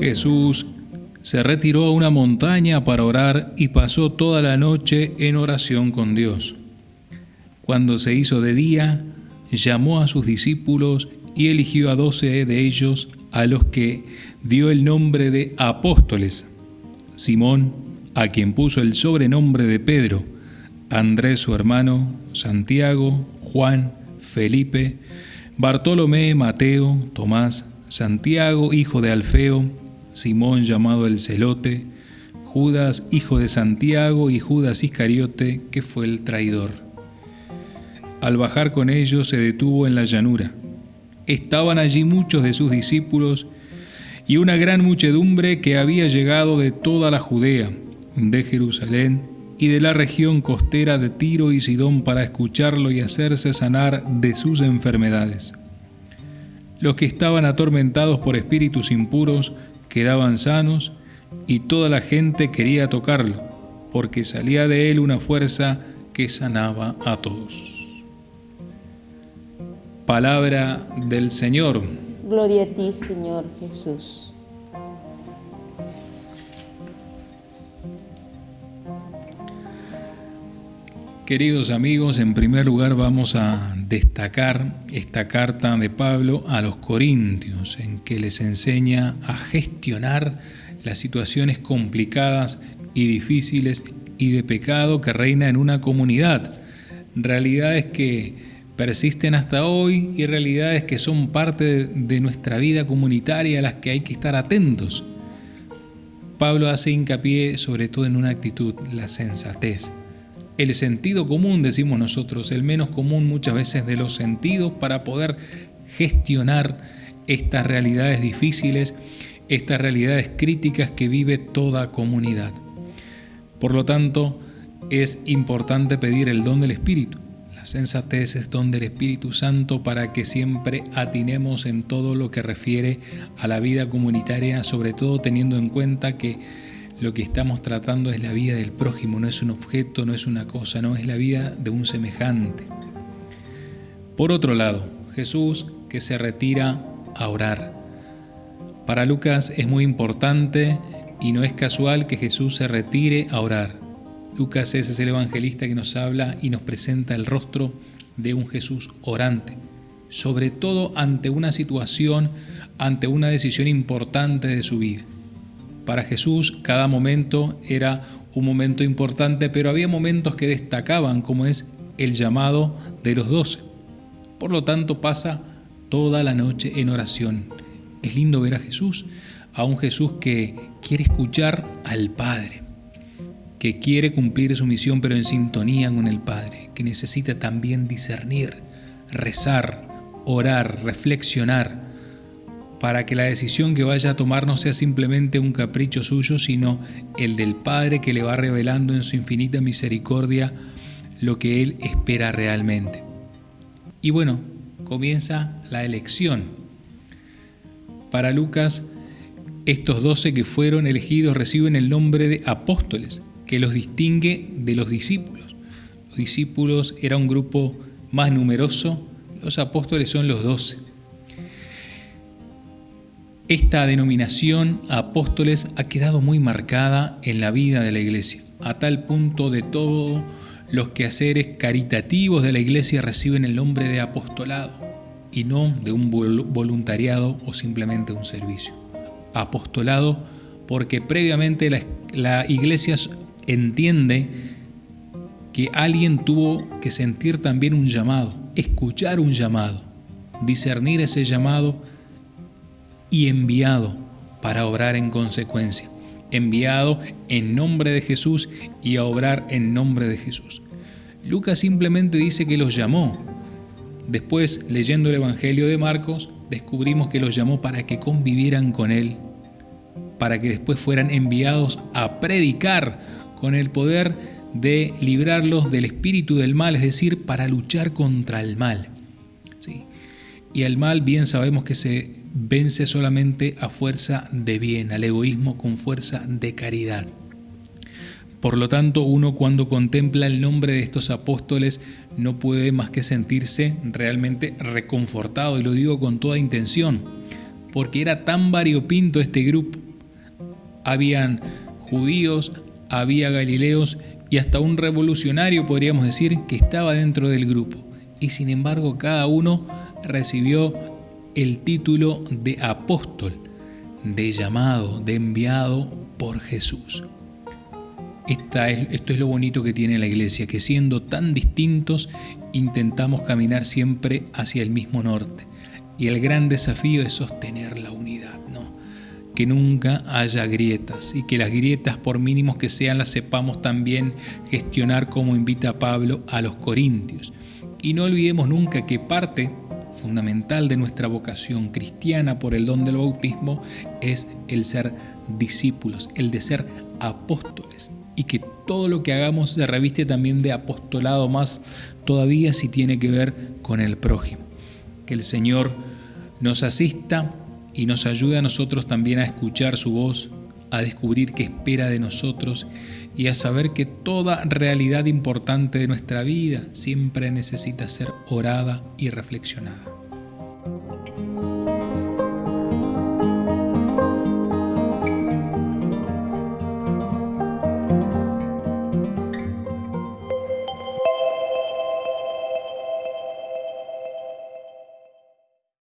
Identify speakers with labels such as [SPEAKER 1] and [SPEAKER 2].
[SPEAKER 1] Jesús se retiró a una montaña para orar y pasó toda la noche en oración con Dios. Cuando se hizo de día, llamó a sus discípulos y eligió a doce de ellos, a los que dio el nombre de apóstoles. Simón, a quien puso el sobrenombre de Pedro, Andrés su hermano, Santiago, Juan, Felipe, Bartolomé, Mateo, Tomás, Santiago, hijo de Alfeo, Simón llamado el celote, Judas, hijo de Santiago, y Judas Iscariote, que fue el traidor. Al bajar con ellos se detuvo en la llanura. Estaban allí muchos de sus discípulos y una gran muchedumbre que había llegado de toda la Judea, de Jerusalén y de la región costera de Tiro y Sidón para escucharlo y hacerse sanar de sus enfermedades. Los que estaban atormentados por espíritus impuros quedaban sanos y toda la gente quería tocarlo, porque salía de él una fuerza que sanaba a todos. Palabra del Señor.
[SPEAKER 2] Gloria a ti, Señor Jesús.
[SPEAKER 1] Queridos amigos, en primer lugar vamos a destacar esta carta de Pablo a los Corintios, en que les enseña a gestionar las situaciones complicadas y difíciles y de pecado que reina en una comunidad. Realidades que persisten hasta hoy y realidades que son parte de nuestra vida comunitaria a las que hay que estar atentos. Pablo hace hincapié sobre todo en una actitud, la sensatez el sentido común, decimos nosotros, el menos común muchas veces de los sentidos para poder gestionar estas realidades difíciles, estas realidades críticas que vive toda comunidad. Por lo tanto, es importante pedir el don del Espíritu. La sensatez es don del Espíritu Santo para que siempre atinemos en todo lo que refiere a la vida comunitaria, sobre todo teniendo en cuenta que lo que estamos tratando es la vida del prójimo, no es un objeto, no es una cosa, no es la vida de un semejante. Por otro lado, Jesús que se retira a orar. Para Lucas es muy importante y no es casual que Jesús se retire a orar. Lucas es el evangelista que nos habla y nos presenta el rostro de un Jesús orante, sobre todo ante una situación, ante una decisión importante de su vida. Para Jesús cada momento era un momento importante, pero había momentos que destacaban, como es el llamado de los doce. Por lo tanto pasa toda la noche en oración. Es lindo ver a Jesús, a un Jesús que quiere escuchar al Padre, que quiere cumplir su misión pero en sintonía con el Padre, que necesita también discernir, rezar, orar, reflexionar para que la decisión que vaya a tomar no sea simplemente un capricho suyo, sino el del Padre que le va revelando en su infinita misericordia lo que Él espera realmente. Y bueno, comienza la elección. Para Lucas, estos doce que fueron elegidos reciben el nombre de apóstoles, que los distingue de los discípulos. Los discípulos era un grupo más numeroso, los apóstoles son los doce. Esta denominación apóstoles ha quedado muy marcada en la vida de la iglesia, a tal punto de todos los quehaceres caritativos de la iglesia reciben el nombre de apostolado y no de un voluntariado o simplemente un servicio. Apostolado porque previamente la, la iglesia entiende que alguien tuvo que sentir también un llamado, escuchar un llamado, discernir ese llamado y enviado para obrar en consecuencia, enviado en nombre de Jesús y a obrar en nombre de Jesús. Lucas simplemente dice que los llamó. Después, leyendo el Evangelio de Marcos, descubrimos que los llamó para que convivieran con Él, para que después fueran enviados a predicar con el poder de librarlos del espíritu del mal, es decir, para luchar contra el mal. Y al mal bien sabemos que se vence solamente a fuerza de bien, al egoísmo con fuerza de caridad. Por lo tanto, uno cuando contempla el nombre de estos apóstoles no puede más que sentirse realmente reconfortado, y lo digo con toda intención, porque era tan variopinto este grupo. Habían judíos, había galileos y hasta un revolucionario, podríamos decir, que estaba dentro del grupo. Y sin embargo, cada uno recibió el título de apóstol, de llamado, de enviado por Jesús esto es lo bonito que tiene la iglesia, que siendo tan distintos intentamos caminar siempre hacia el mismo norte. Y el gran desafío es sostener la unidad, ¿no? Que nunca haya grietas y que las grietas, por mínimos que sean, las sepamos también gestionar como invita Pablo a los corintios. Y no olvidemos nunca que parte fundamental de nuestra vocación cristiana por el don del bautismo es el ser discípulos, el de ser apóstoles y que todo lo que hagamos se reviste también de apostolado más todavía si tiene que ver con el prójimo. Que el Señor nos asista y nos ayude a nosotros también a escuchar su voz, a descubrir qué espera de nosotros y a saber que toda realidad importante de nuestra vida siempre necesita ser orada y reflexionada.